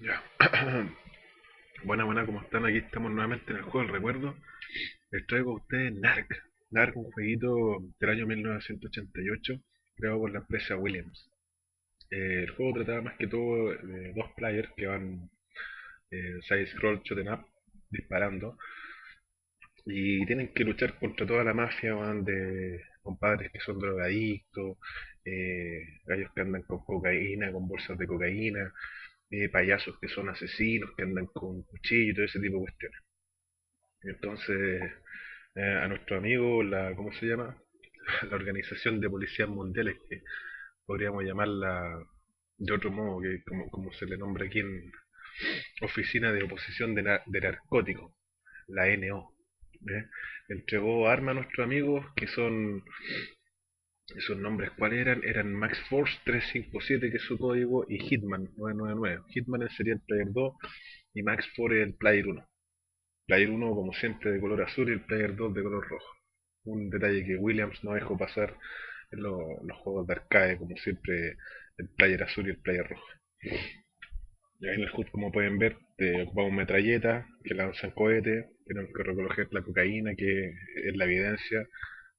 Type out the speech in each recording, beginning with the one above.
Ya. buena, buena, ¿cómo están? Aquí estamos nuevamente en el juego del recuerdo. Les traigo a ustedes Narc. Narc, un jueguito del año 1988, creado por la empresa Williams. Eh, el juego trataba más que todo de dos players que van eh, side scroll, shooting up, disparando. Y tienen que luchar contra toda la mafia, van de compadres que son drogadictos, eh, gallos que andan con cocaína, con bolsas de cocaína, eh, payasos que son asesinos, que andan con cuchillo y todo ese tipo de cuestiones. Entonces, eh, a nuestro amigo, la, ¿cómo se llama? La Organización de Policías Mundiales, que podríamos llamarla de otro modo, que como, como se le nombra aquí en Oficina de Oposición de, Narcóticos, la NO. ¿eh? Entregó armas a nuestros amigos que son esos nombres cuáles eran, eran Max Force 357 que es su código y Hitman 999. Hitman sería el Player 2 y Max Force el Player 1. Player 1 como siempre de color azul y el Player 2 de color rojo. Un detalle que Williams no dejó pasar en los juegos de arcade como siempre el Player azul y el Player rojo. Y ahí en el HUD como pueden ver ocupamos metralletas que lanzan cohetes, tenemos que recoger la cocaína que es la evidencia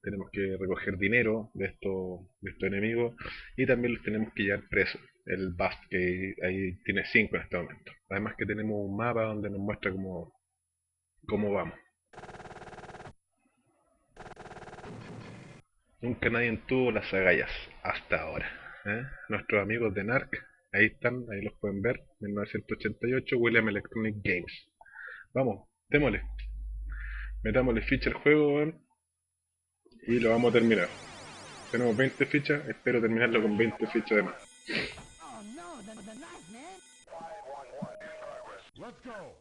tenemos que recoger dinero de estos, de estos enemigos y también los tenemos que llevar presos. El Bast, que ahí tiene 5 en este momento. Además que tenemos un mapa donde nos muestra cómo, cómo vamos. Nunca nadie tuvo las agallas hasta ahora. ¿eh? Nuestros amigos de NARC, ahí están, ahí los pueden ver, 1988, William Electronic Games. Vamos, démosle. Metámosle ficha al juego, y lo vamos a terminar. Tenemos 20 fichas, espero terminarlo con 20 fichas de más.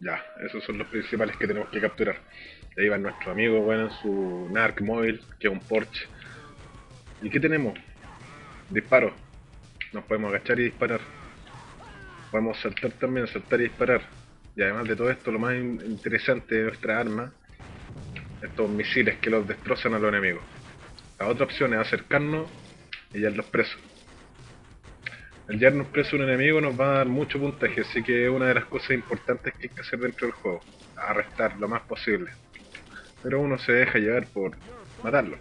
Ya, esos son los principales que tenemos que capturar. Ahí va nuestro amigo, bueno, su Narc móvil, que es un Porsche. ¿Y qué tenemos? Disparo. Nos podemos agachar y disparar. Podemos saltar también, saltar y disparar. Y además de todo esto, lo más interesante de nuestra arma estos misiles que los destrozan a los enemigos. La otra opción es acercarnos y llevarlos presos. El llevarnos preso a un enemigo nos va a dar mucho puntaje, así que es una de las cosas importantes que hay que hacer dentro del juego. Arrestar lo más posible. Pero uno se deja llevar por matarlo.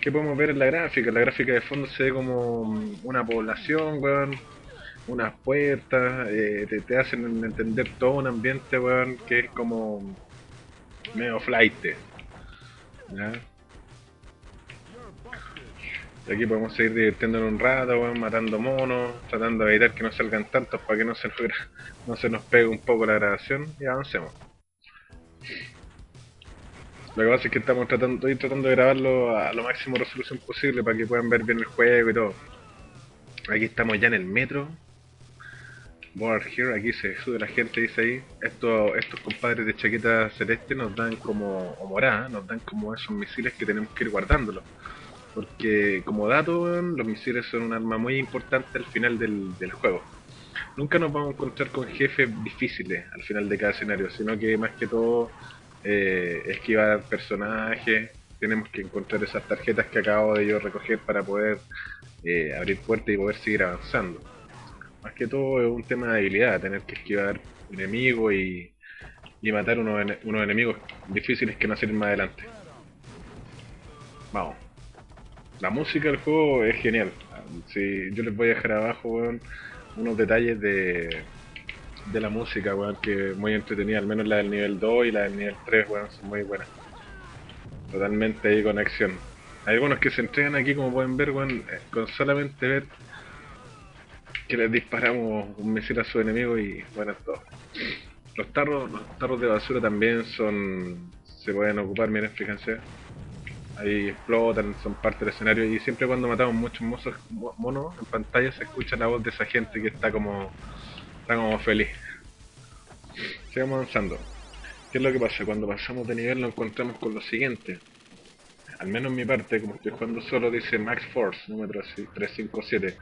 ¿Qué podemos ver en la gráfica? La gráfica de fondo se ve como una población, weón. Unas puertas, eh, te, hacen entender todo un ambiente, weón, que es como medio flight. Y aquí podemos seguir divirtiéndonos un rato, matando monos, tratando de evitar que no salgan tantos para que no se nos, no se nos pegue un poco la grabación y avancemos. Lo que pasa es que estamos tratando, estoy tratando de grabarlo a lo máximo resolución posible para que puedan ver bien el juego y todo. Aquí estamos ya en el metro, Board here, aquí se sube la gente, dice ahí. Estos, estos compadres de chaqueta celeste nos dan como, o morada, nos dan como esos misiles que tenemos que ir guardándolos. Porque como dato, los misiles son un arma muy importante al final del, del juego. Nunca nos vamos a encontrar con jefes difíciles al final de cada escenario, sino que más que todo eh, esquivar personajes, tenemos que encontrar esas tarjetas que acabo de yo recoger para poder eh, abrir puertas y poder seguir avanzando. Más que todo es un tema de habilidad, tener que esquivar enemigos y, y matar unos, unos enemigos difíciles que no salen más adelante. Vamos. La música del juego es genial. Si yo les voy a dejar abajo unos detalles de, de la música, weón, que muy entretenida, al menos la del nivel 2 y la del nivel 3, weón, son muy buenas. Totalmente ahí con acción. Hay algunos que se entregan aquí, como pueden ver, weón, eh, con solamente ver que les disparamos un misil a su enemigo y bueno todo. Los tarros, los tarros de basura también son. se pueden ocupar, miren, fíjense. Ahí explotan, son parte del escenario y siempre cuando matamos muchos monos en pantalla se escucha la voz de esa gente que está como. está como feliz. Sigamos avanzando. ¿Qué es lo que pasa? Cuando pasamos de nivel nos encontramos con lo siguiente. Al menos en mi parte, como estoy jugando solo, dice Max Force, número 357.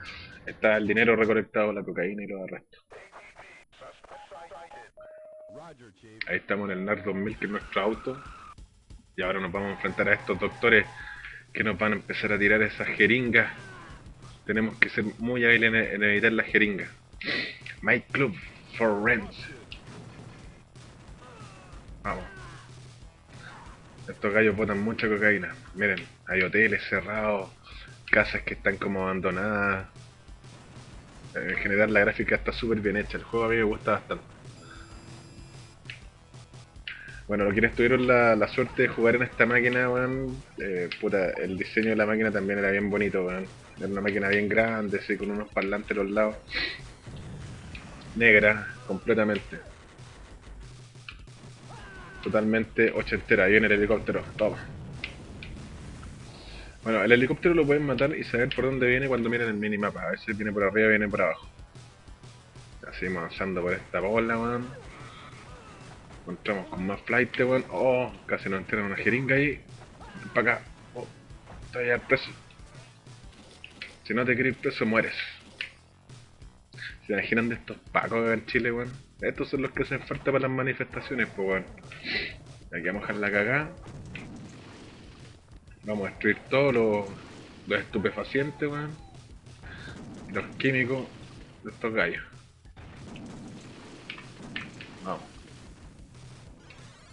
Está el dinero recolectado, la cocaína y los arrestos. Ahí estamos en el NAR 2000, que es nuestro auto. Y ahora nos vamos a enfrentar a estos doctores que nos van a empezar a tirar esas jeringas. Tenemos que ser muy hábiles en, evitar las jeringas. My Club, for rent. Vamos. Estos gallos botan mucha cocaína. Miren, hay hoteles cerrados, casas que están como abandonadas. En general la gráfica está súper bien hecha, el juego a mí me gusta bastante. Bueno, quienes tuvieron la, suerte de jugar en esta máquina, weón, eh, puta, el diseño de la máquina también era bien bonito, weón. Era una máquina bien grande, así, con unos parlantes a los lados. Negra, completamente. Totalmente ochentera. Ahí viene el helicóptero. Toma. Bueno, el helicóptero lo pueden matar y saber por dónde viene cuando miren el minimapa. A si viene por arriba viene por abajo. Así avanzando por esta bola, weón. Encontramos con más flight, weón. Oh, casi nos entran una jeringa ahí. Para acá. Oh, está ya preso. Si no te querés preso, mueres. ¿Se imaginan de estos pacos en Chile, weón? Estos son los que hacen falta para las manifestaciones, pues weón. Aquí vamos a dejar la cagada. Vamos a destruir todos los, los estupefacientes, weón. Los químicos de estos gallos. Vamos.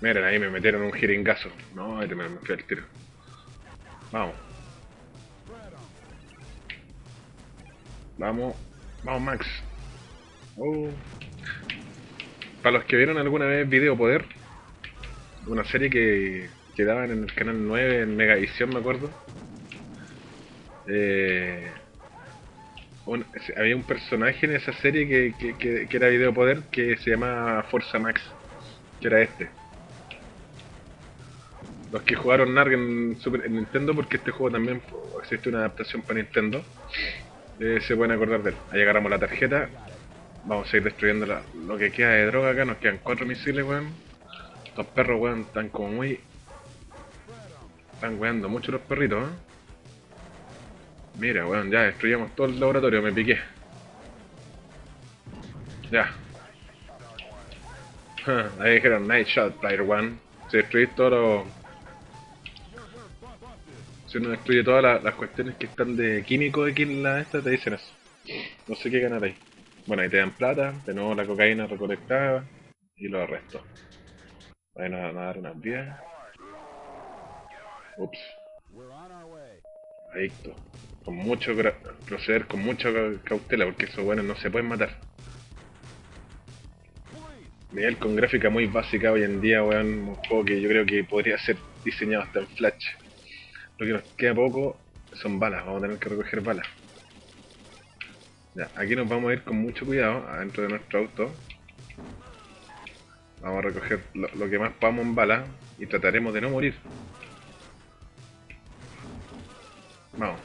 Miren, ahí me metieron un jeringazo. No, ahí me, me fui al tiro. Vamos. Vamos. Vamos, Max. Oh. Para los que vieron alguna vez Video Poder, una serie que, que daban en el canal 9 en Megavisión, me acuerdo. Eh, había un personaje en esa serie que, que, era Video Poder que se llama Forza Max, que era este. Los que jugaron NARG en, Nintendo, porque este juego también existe una adaptación para Nintendo, eh, se pueden acordar de él. Ahí agarramos la tarjeta Vamos a ir destruyendo lo que queda de droga acá. Nos quedan cuatro misiles, weón. Estos perros, weón, están como muy... Están weando mucho los perritos, ¿eh? Mira, weón, ya destruyamos todo el laboratorio, me piqué. Ya. Ahí dijeron Night Shot, Player One. Si destruís todo lo... Si uno destruye todas las, cuestiones que están de químico aquí en la esta, te dicen eso. No sé qué ganar ahí. Bueno, ahí te dan plata, de nuevo la cocaína recolectada y lo arresto. Ahí nos van a dar unas vías. Ups. Adicto. Con mucho proceder con mucha cautela porque esos buenos no se pueden matar. Nivel con gráfica muy básica hoy en día, weón. Un juego que yo creo que podría ser diseñado hasta en Flash. Lo que nos queda poco son balas, vamos a tener que recoger balas. Aquí nos vamos a ir con mucho cuidado adentro de nuestro auto. Vamos a recoger lo, que más podamos en bala y trataremos de no morir. Vamos.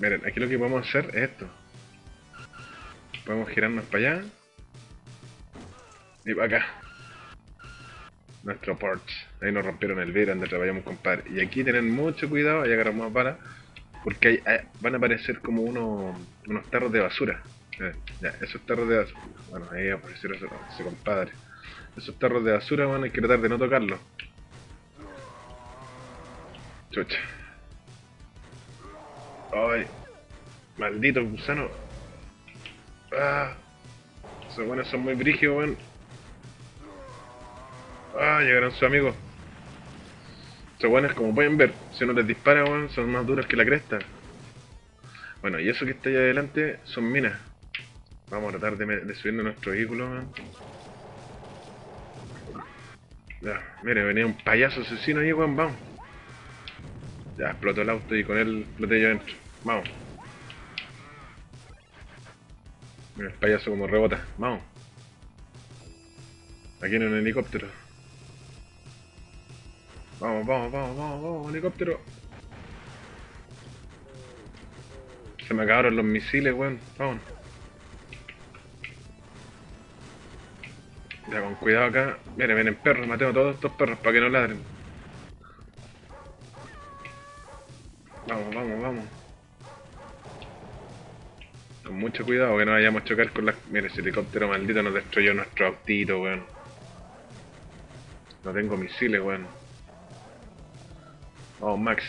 Miren, aquí lo que podemos hacer es esto. Podemos girarnos para allá. Y para acá. Nuestro porch. Ahí nos rompieron el vidrio donde trabajamos, compadre. Y aquí tienen mucho cuidado, ahí agarramos más balas. Porque van a aparecer como unos, unos tarros de basura. Eh, ya, esos tarros de basura. Bueno, ahí aparecieron ese, compadre. Esos tarros de basura, bueno, hay que tratar de no tocarlos. Chucha. Ay. Maldito gusano. Ah. Esos buenos son muy brígidos. Ah, llegaron sus amigos. Estos buenos, como pueden ver, si uno les dispara, son más duros que la cresta. Bueno, y eso que está ahí adelante son minas. Vamos a tratar de, subir nuestro vehículo, Ya, mire, venía un payaso asesino ahí, weón, vamos. Ya, explotó el auto y con él exploté yo adentro. Vamos. Mira el payaso como rebota. Vamos. Aquí en un helicóptero. Vamos, vamos, vamos, vamos, vamos, helicóptero. Se me acabaron los misiles, weón. Vamos. Ya, con cuidado acá. Miren, vienen perros. Mateo a todos estos perros para que no ladren. Vamos, vamos, vamos. Con mucho cuidado que no vayamos a chocar con las... Mire, ese helicóptero maldito nos destruyó nuestro autito, weón. No tengo misiles, weón. Vamos, oh, Max.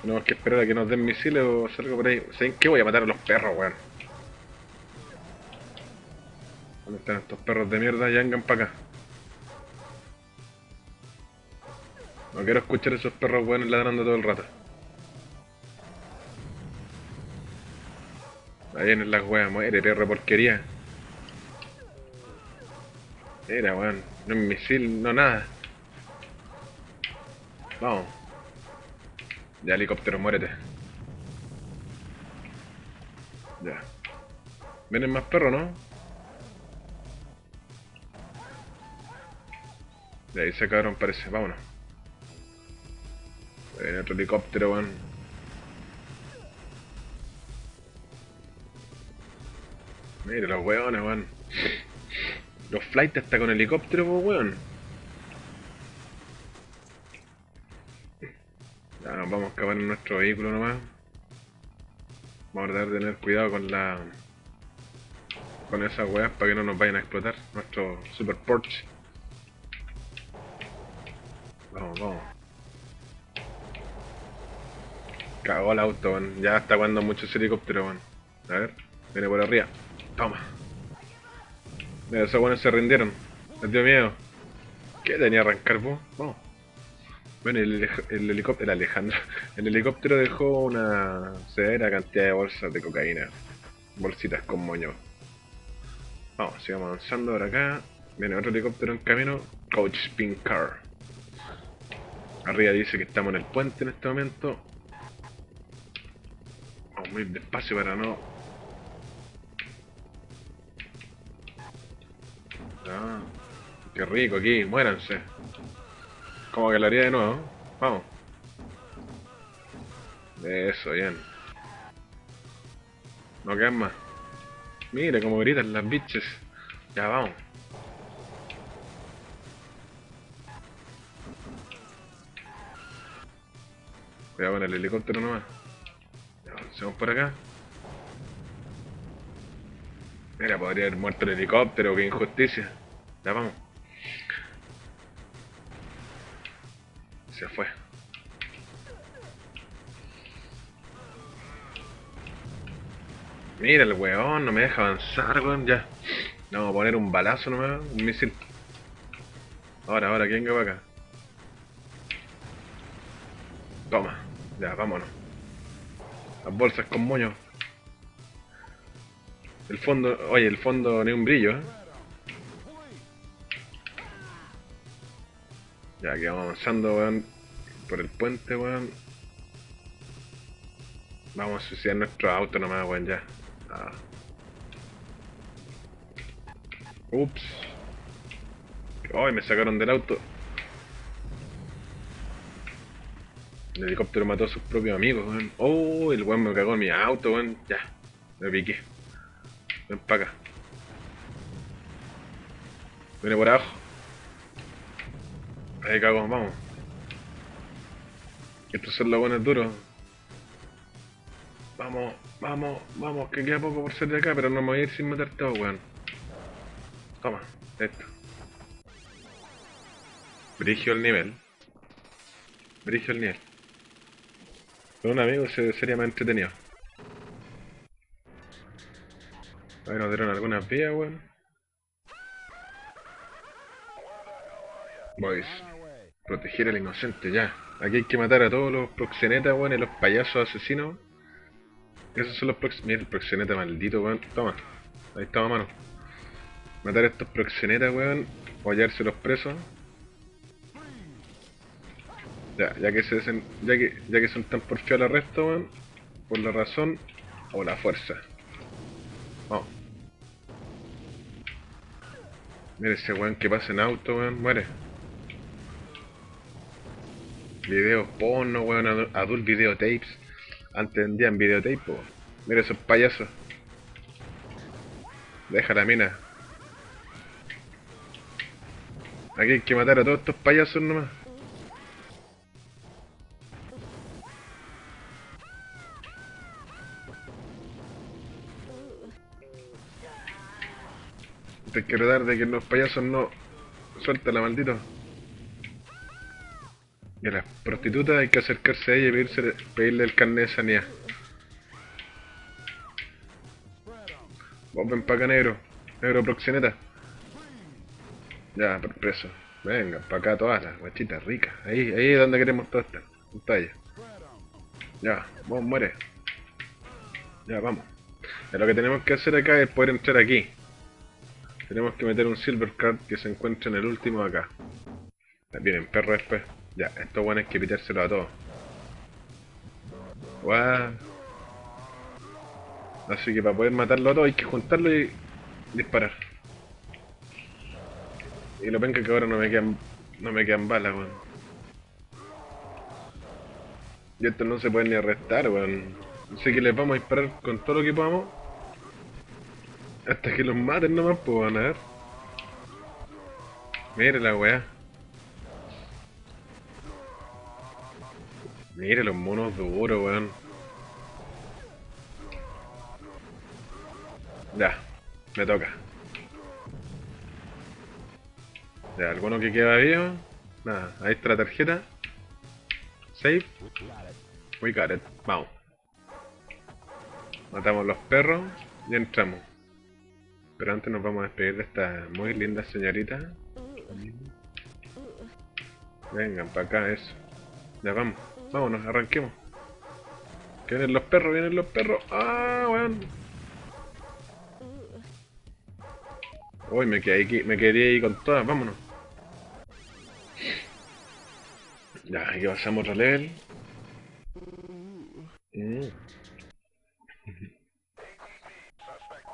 Tenemos que esperar a que nos den misiles o hacer algo por ahí. ¿Saben qué? Voy a matar a los perros, weón. ¿Dónde están estos perros de mierda? Ya vengan para acá. No quiero escuchar a esos perros weones ladrando todo el rato. Ahí en las weas, muere, perro porquería. Era, weón. No es misil, no nada. Vamos. Ya, helicóptero, muérete. Ya. Vienen más perros, ¿no? De ahí se acabaron, parece. Vámonos. Viene otro helicóptero, weón. Mira los weones, weón. Los flights hasta con helicóptero, pues, weón. Ya nos vamos a acabar en nuestro vehículo nomás. Vamos a tratar de tener cuidado con la... Con esas weas para que no nos vayan a explotar nuestro super Porsche. Vamos, vamos. Cagó el auto, weón. Ya está cuando mucho ese helicóptero, weón. A ver, viene por arriba. Toma. Esos buenos se rindieron. Les dio miedo. ¿Qué tenía arrancar vos? Vamos. Bueno, el, el helicóptero, el Alejandro, el helicóptero dejó una severa cantidad de bolsas de cocaína. Bolsitas con moño. Vamos, sigamos avanzando por acá. Viene otro helicóptero en camino. Coach Spin Car. Arriba dice que estamos en el puente en este momento. Vamos muy despacio para no Ah, qué rico aquí, muéranse. Como que lo haría de nuevo. Vamos. Eso, bien. No quedan más. Mire cómo gritan las bitches. Ya vamos. Cuidado con el helicóptero nomás. Ya avancemos por acá. Mira, podría haber muerto el helicóptero, qué injusticia. Ya vamos. Se fue. Mira el weón, no me deja avanzar, weón, ya. Vamos a poner un balazo nomás, un misil. Ahora, ahora, ¿quién va acá? Toma, ya, vámonos. Las bolsas con moño. El fondo, oye, el fondo ni un brillo, ¿eh? Ya que vamos avanzando, weón, por el puente, weón. Vamos a suicidar nuestro auto nomás, weón, ya. Ah. Ups. Ay, me sacaron del auto. El helicóptero mató a sus propios amigos, weón. Oh, el weón me cagó en mi auto, weón. Ya, me piqué. Ven para acá. Viene por abajo. Ahí cago, vamos. Estos son los buenos duros. Vamos, vamos, vamos, que queda poco por ser de acá, pero no me voy a ir sin matar todo, weón. Toma, esto. Brigio el nivel. Brigio el nivel. Con un amigo se sería más entretenido. A ver, nos dieron algunas vías, weón. Boys. Proteger al inocente, ya. Aquí hay que matar a todos los proxenetas, weón, y los payasos asesinos. Esos son los proxenetas. Mira el proxeneta maldito, weón. Toma. Ahí estamos, mano. Matar a estos proxenetas, weón. O los presos. Ya, ya que se desen... ya que ya que son tan porfiados al arresto, weón. Por la razón o la fuerza. Vamos. Mira ese weón que pasa en auto, weón. Muere. Videos porno, weón. Adult videotapes. Antes vendían videotape, weón. Mira esos payasos. Deja la mina. Aquí hay que matar a todos estos payasos nomás. Hay que tratar de que los payasos no suelten la maldito. Y a las prostitutas hay que acercarse a ella y pedirse, pedirle el carnet de sanidad. Vos ven pa' acá, negro. Negro proxeneta. Ya, preso. Venga, para acá todas las guachitas ricas. Ahí, ahí es donde queremos todas estas pantalla. Ya, vos muere. Ya, vamos. lo que tenemos que hacer acá es poder entrar aquí. Tenemos que meter un silver card que se encuentra en el último acá. Vienen perro después. Ya, esto bueno es que pitárselo a todos. Guau. Así que para poder matarlo a todos hay que juntarlo y disparar. Y lo ven que ahora no me quedan no me quedan balas, weón. Y esto no se puede ni arrestar, weón. Así que les vamos a disparar con todo lo que podamos. Hasta que los maten nomás, pues van a ver. Mire la weá. Mire los monos duros, weón. Ya, me toca. Ya, alguno que queda vivo. Nada, ahí está la tarjeta. Save. We got it. Vamos. Matamos los perros y entramos. Pero antes nos vamos a despedir de esta muy linda señorita. Vengan para acá, eso. Ya vamos. Vámonos, arranquemos. vienen los perros, vienen los perros. ¡Ah, weón! Uy, me quedé, aquí, me quedé ahí con todas, vámonos. Ya, aquí pasamos otro level. Mm.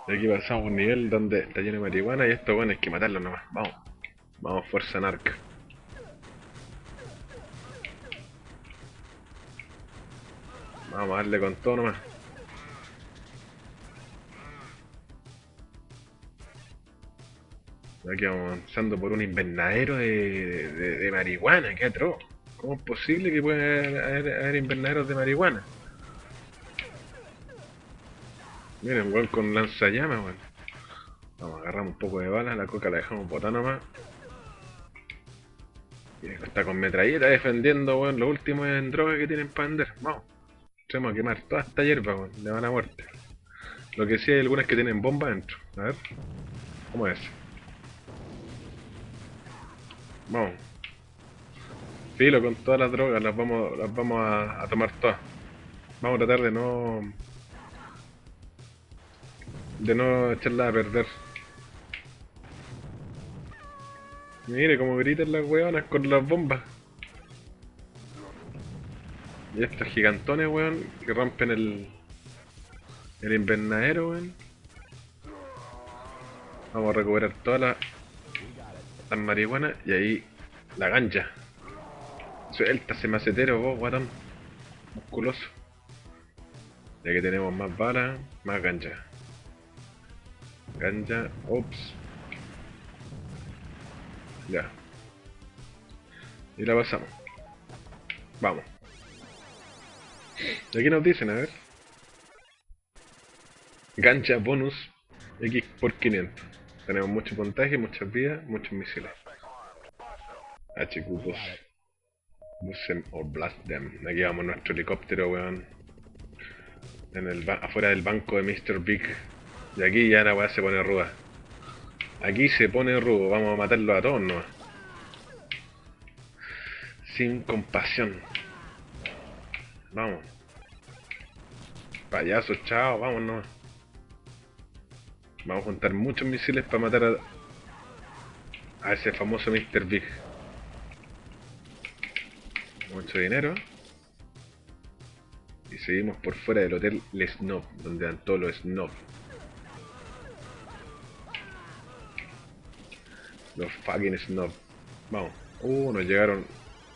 Aquí pasamos un nivel donde está lleno de marihuana y esto bueno hay que matarlo nomás. Vamos. Vamos, fuerza narca. Vamos a darle con todo nomás. Aquí vamos avanzando por un invernadero de, de, marihuana, qué atroz. ¿Cómo es posible que pueda haber, invernaderos de marihuana? Miren, weón, con lanzallamas, weón. Vamos, agarramos un poco de balas, la coca la dejamos botar nomás. Y está con metralleta defendiendo, weón, lo último en droga que tienen para vender. Vamos. Tenemos a quemar toda esta hierba, weón, le van a muerte. Lo que sí hay algunas que tienen bomba dentro. A ver. ¿Cómo es? Vamos. Filo con todas las drogas, las vamos, las vamos a, tomar todas. Vamos a tratar de no... De no echarla a perder. Mire cómo gritan las weonas con las bombas. Y estos gigantones, weón, que rompen el... El invernadero, weón. Vamos a recuperar todas las las marihuanas y ahí la gancha. Suelta ese macetero vos, guatón. Musculoso. Ya que tenemos más balas, más gancha. Gancha, ops. Ya. Y la pasamos. Vamos. Y aquí nos dicen, a ver. Gancha bonus X por 500. Tenemos mucho puntaje, muchas vidas, muchos misiles. HQ2. Busen o blast them. Aquí vamos nuestro helicóptero, weón. En el afuera del banco de Mr. Big. Y aquí ya la weá se pone ruda. Aquí se pone rudo, vamos a matarlo a todos ¿no? Sin compasión. Vamos. Payaso, chao, vámonos. Vamos a juntar muchos misiles para matar a, ese famoso Mr. Big. Mucho dinero. Y seguimos por fuera del hotel Le Snob, donde dan todos los Snob. Los fucking Snob. Vamos. Uh, nos llegaron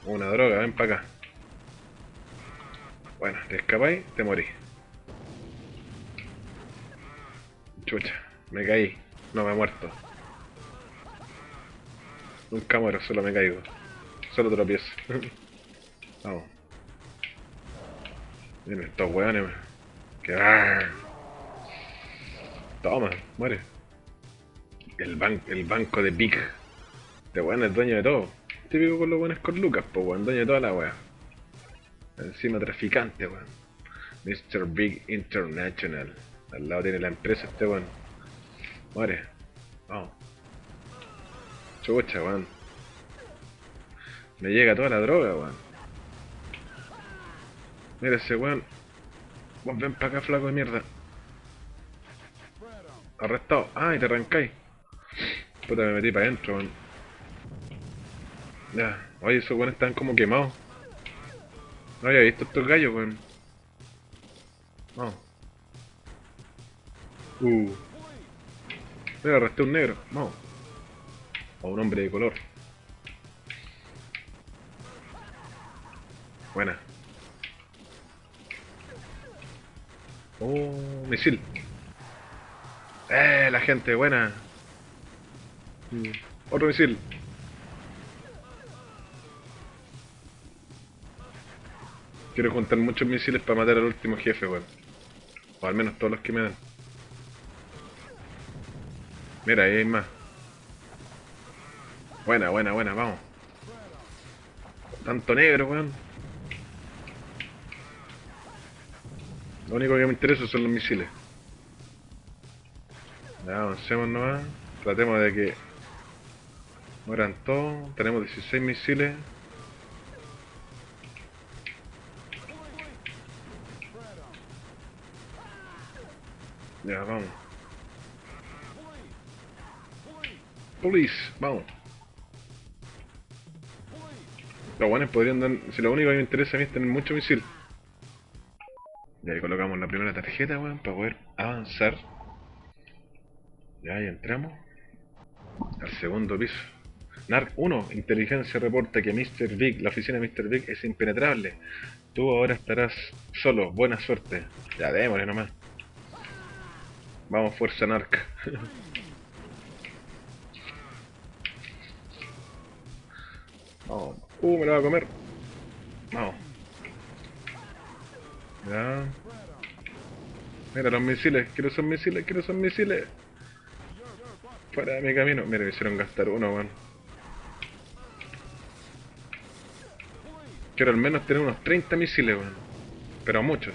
una droga, ven para acá. Bueno, te escapáis, te morís. Chucha. Me caí. No me he muerto. Nunca muero, solo me caigo. Solo tropiezo. Vamos. Miren estos weones. Que Toma, muere. El, ban el banco de Big. Este weón es dueño de todo. Típico con los buenos con Lucas, pues weón, dueño de toda la wea. Encima traficante, weón. Mr. Big International. Al lado tiene la empresa este weón. Muere. Vamos. Chucha, weón. Me llega toda la droga, weón. Mira ese weón. Vos ven para acá, flaco de mierda. Arrestado. Ah, y te arrancáis. Puta, me metí para adentro, weón. Ya. Oye, esos weones están como quemados. No había visto estos gallos, weón. Vamos. Uh. Mira, arresté un negro. Vamos. O un hombre de color. Buena. Oh, misil. Eh, la gente, buena. Mm, Otro misil. Quiero juntar muchos misiles para matar al último jefe, weón. O al menos todos los que me dan. Mira, ahí hay más. Buena, buena, buena, vamos. Tanto negro, weón. Lo único que me interesa son los misiles. Ya, avancemos nomás. Tratemos de que mueran todos. Tenemos 16 misiles. Ya, vamos. Police, vamos. Los buenos podrían dar... Si lo único que me interesa a mí es tener mucho misil. Y ahí colocamos la primera tarjeta, weón, para poder avanzar. Ya, ahí entramos. Al segundo piso. NARC 1, inteligencia reporta que Mr. Big, la oficina de Mr. Big es impenetrable. Tú ahora estarás solo, buena suerte. Ya, démosle nomás. Vamos, fuerza NARC. Vamos. Uh, me lo va a comer. Vamos. Ya. Mira los misiles, quiero esos misiles, quiero esos misiles. Fuera de mi camino. Mira, me hicieron gastar uno, weón. Quiero al menos tener unos 30 misiles, weón. Pero muchos.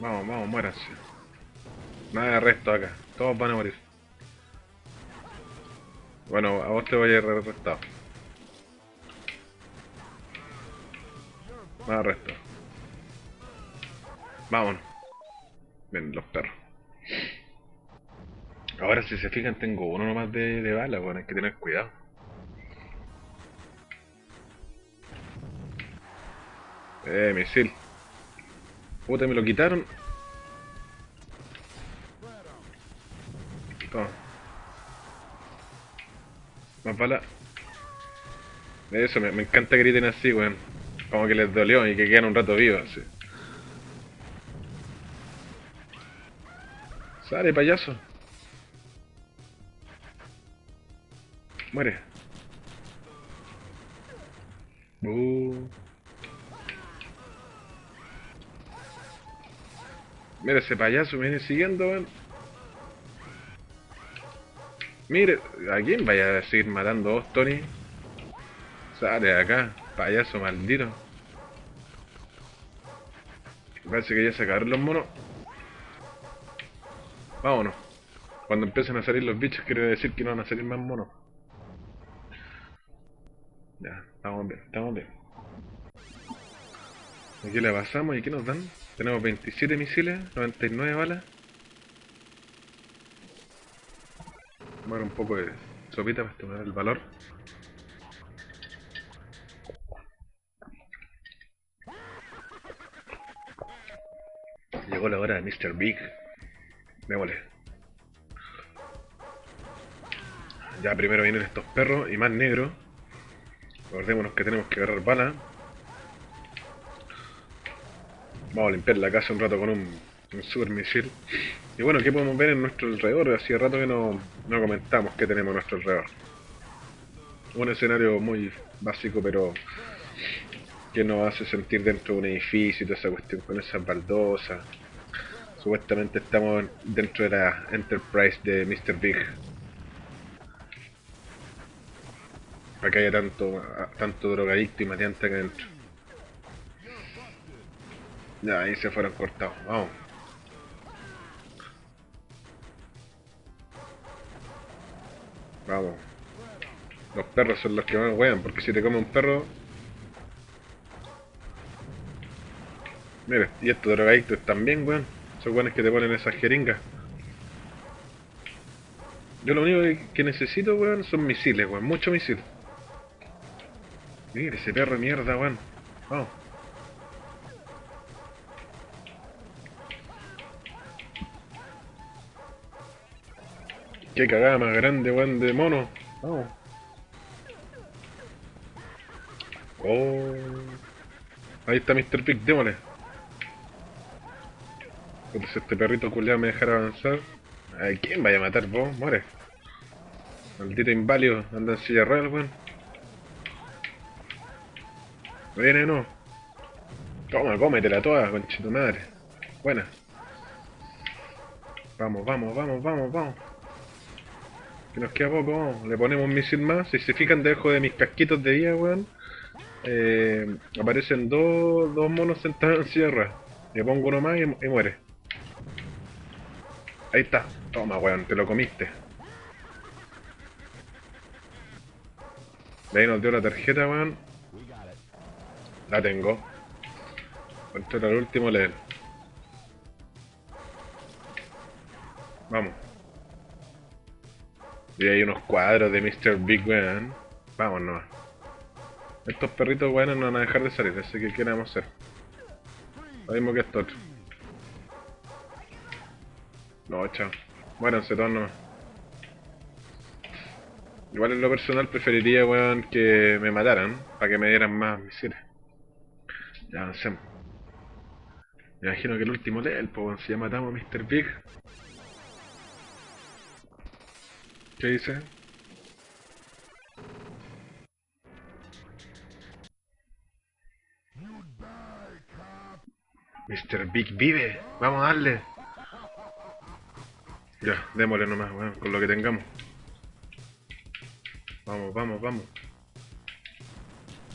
Vamos, vamos, muéranse. Nada de arresto acá. Todos van a morir. Bueno, a vos te voy a ir arrestado. Más arresto. Vámonos. Ven, los perros. Ahora si se fijan tengo uno nomás de, de bala, bueno, hay que tener cuidado. Eh, misil. Puta, me lo quitaron. Toma. Más bala. Eso, me, encanta que griten así, weón. Como que les dolió y que quedan un rato vivos, así. Sale, payaso. Muere. Uh. Mira ese payaso, me viene siguiendo, weón. Mire, ¿a quién vaya a seguir matando vos, Tony? Sale de acá, payaso maldito. Parece que ya se acabaron los monos. Vámonos. Cuando empiecen a salir los bichos, quiere decir que no van a salir más monos. Ya, estamos bien, estamos bien. Aquí le pasamos y ¿qué nos dan? Tenemos 27 misiles, 99 balas. Dar un poco de sopita para estimular el valor. Llegó la hora de Mr. Big. Démosle. Ya primero vienen estos perros y más negros. Acordémonos que tenemos que agarrar bala. Vamos a limpiar la casa un rato con un, un super misil. Y bueno, ¿qué podemos ver en nuestro alrededor? Hacía rato que no, no comentamos qué tenemos a nuestro alrededor. Un escenario muy básico, pero que nos hace sentir dentro de un edificio y toda esa cuestión con esas baldosas. Supuestamente estamos dentro de la Enterprise de Mr. Big. Para que haya tanto, tanto drogadicto y maleante acá adentro. Ya, ahí se fueron cortados. Vamos. Vamos. Los perros son los que más wean, porque si te come un perro... Mira, y estos drogadictos también, weón. Son weones que te ponen esas jeringas. Yo lo único que necesito, weón, son misiles, weón. Muchos misiles. Mira ese perro de mierda, weón. Vamos. Qué cagada más grande, weón, de mono. Vamos. Oh. Ahí está Mr. Pig, démosle. Entonces este perrito culiado me dejara avanzar. ¿A quién vaya a matar vos? Muere. Maldito inválido, anda en silla real, weón. Viene, no. Toma, cómetela toda, conchito madre. Buena. Vamos, vamos, vamos, vamos, vamos. Que nos queda poco. Le ponemos un misil más. Si se fijan debajo de mis casquitos de vida, weón. Eh, aparecen dos, dos monos sentados en sierra. Le pongo uno más y, y muere. Ahí está. Toma, weón, te lo comiste. De ahí nos dio la tarjeta, weón. La tengo. Esto era el último level. Vamos. Y hay unos cuadros de Mr. Big, weón. Vamos nomás. Estos perritos, weón, no van a dejar de salir, así que ¿qué vamos hacer? Lo mismo que esto otro. No, chao. Muéranse todos nomás. Igual en lo personal preferiría, weón, que me mataran, para que me dieran más misiles. Ya avancemos. Me imagino que el último level, pues, si ya matamos a Mr. Big. ¿Qué dice? Mr. Big vive, vamos a darle. Ya, démosle nomás, weón, con lo que tengamos. Vamos, vamos, vamos.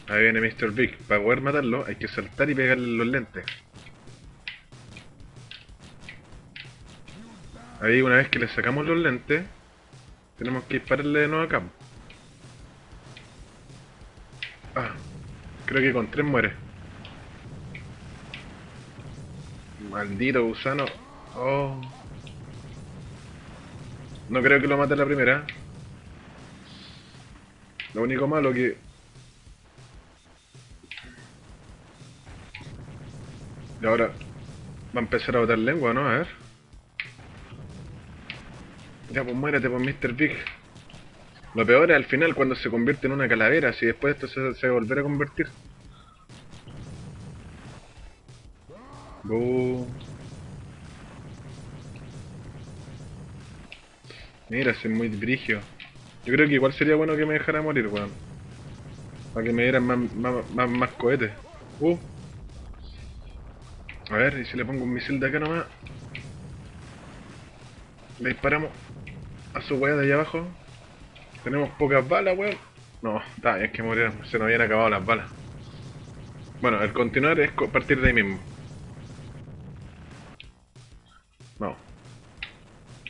Ahí viene Mr. Big. Para poder matarlo hay que saltar y pegarle los lentes. Ahí una vez que le sacamos los lentes, tenemos que dispararle de nuevo acá. Ah, creo que con tres muere. Maldito gusano. Oh. No creo que lo mate la primera. Lo único malo que... Y ahora va a empezar a botar lengua, ¿no? A ver. Ya, pues muérete, pues Mr. Big. Lo peor es al final cuando se convierte en una calavera, si después esto se, se va a convertir. Mira, ese es muy brigio. Yo creo que igual sería bueno que me dejara morir, weón. Para que me dieran más, más, más, más cohetes. Uh. A ver, y si le pongo un misil de acá nomás. Le disparamos a su weá de allá abajo. Tenemos pocas balas, weón. No, está, es que murieron, se nos habían acabado las balas. Bueno, el continuar es partir de ahí mismo. No.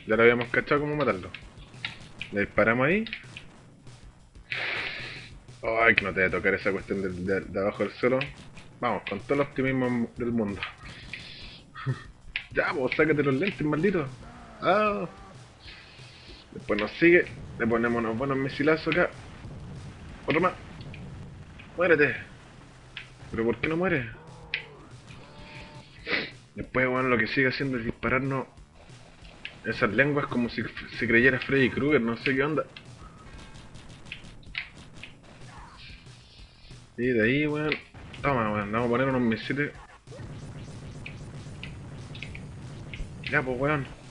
Ya lo habíamos cachado cómo matarlo. Le disparamos ahí. Ay, que no te voy a tocar esa cuestión de, de, abajo del suelo. Vamos, con todo el optimismo del mundo. ya, pues sácate los lentes, maldito. Ah. Después nos sigue. Le ponemos unos buenos misilazos acá. Otro más. Muérete. ¿Pero por qué no muere? Después, bueno, lo que sigue haciendo es dispararnos esas lenguas como si se creyera Freddy Krueger, no sé qué onda. Y de ahí, weón. Toma, weón, vamos a poner unos misiles. Ya, pues, weón.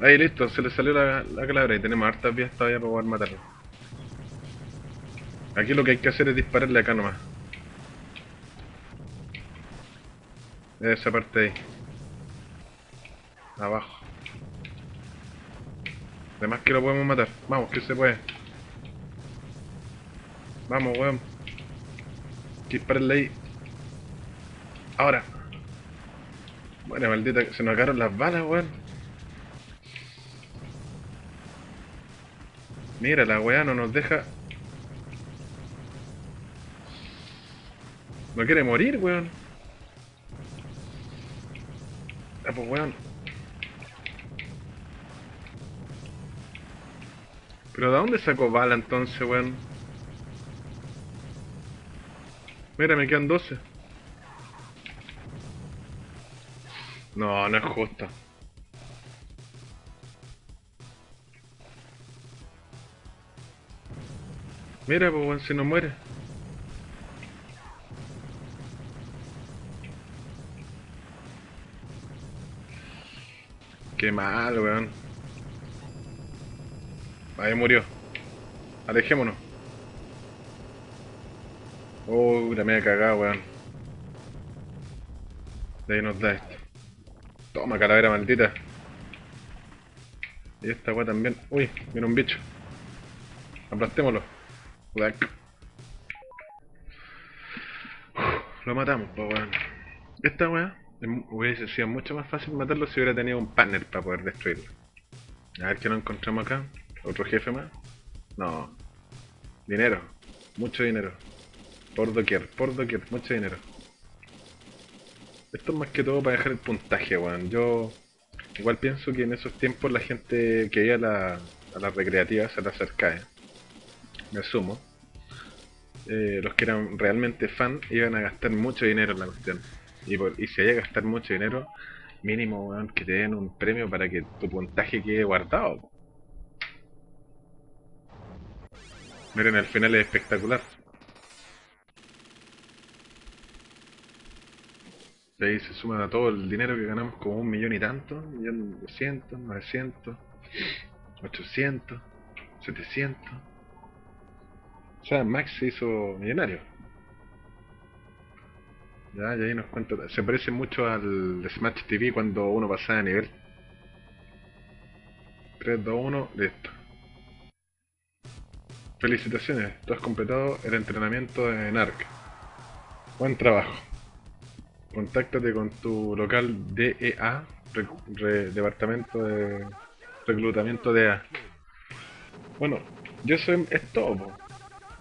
Ahí, listo, se le salió la, la calavera y tenemos hartas vías todavía para poder matarlo. Aquí lo que hay que hacer es dispararle acá nomás. Esa parte ahí. Abajo. Además que lo podemos matar. Vamos, que se puede. Vamos, weón. Dispararle ahí. Ahora. Bueno, maldita, se nos acabaron las balas, weón. Mira, la weá no nos deja... No quiere morir, weón. Ah, pues weón. ¿Pero de dónde sacó bala entonces, weón? Mira, me quedan 12. No, no es justo. Mira, pues se nos muere. Qué mal, weón. Ahí murió. Alejémonos. Oh, la media cagada, weón. De ahí nos da esto. Toma, calavera maldita. Y esta weá también. Uy, viene un bicho. Aplastémoslo. Lo matamos, pues weón. Esta weá hubiese sido mucho más fácil matarlo si hubiera tenido un panel para poder destruirlo. A ver qué nos encontramos acá. ¿Otro jefe más? No. Dinero. Mucho dinero. Por doquier, por doquier, mucho dinero. Esto es más que todo para dejar el puntaje, weón. Yo igual pienso que en esos tiempos la gente que iba a, la, a las recreativas, a las arcades, me asumo, eh, los que eran realmente fan iban a gastar mucho dinero en la cuestión. Y, por, y si hay que gastar mucho dinero, mínimo, weón, que te den un premio para que tu puntaje quede guardado. Miren, el final es espectacular. Ahí se suma a todo el dinero que ganamos como un millón y tanto, un millón doscientos, novecientos, ochocientos, setecientos. O sea, Max se hizo millonario. Ya, y ahí nos cuenta. Se parece mucho al Smash TV cuando uno pasaba de nivel. 3, 2, 1, listo. Felicitaciones, tú has completado el entrenamiento en ARC. Buen trabajo. Contáctate con tu local DEA, Departamento de Reclutamiento DEA. Bueno, yo soy es todo,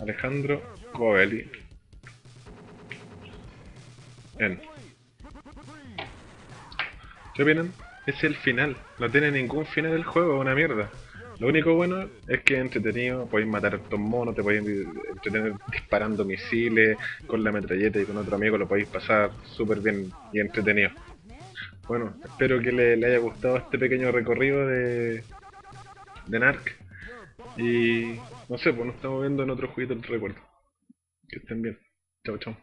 Alejandro Covelli. En. ¿Qué opinan? Es el final. No tiene ningún final el juego, una mierda. Lo único bueno es que es entretenido, podéis matar a estos monos, te podéis entretener disparando misiles con la metralleta y con otro amigo lo podéis pasar súper bien y entretenido. Bueno, espero que le, haya gustado este pequeño recorrido de, de Narc. Y no sé, pues nos estamos viendo en otro jueguito del recuerdo. Que estén bien. Chao, chao.